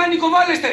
βανικοβάλλεστε.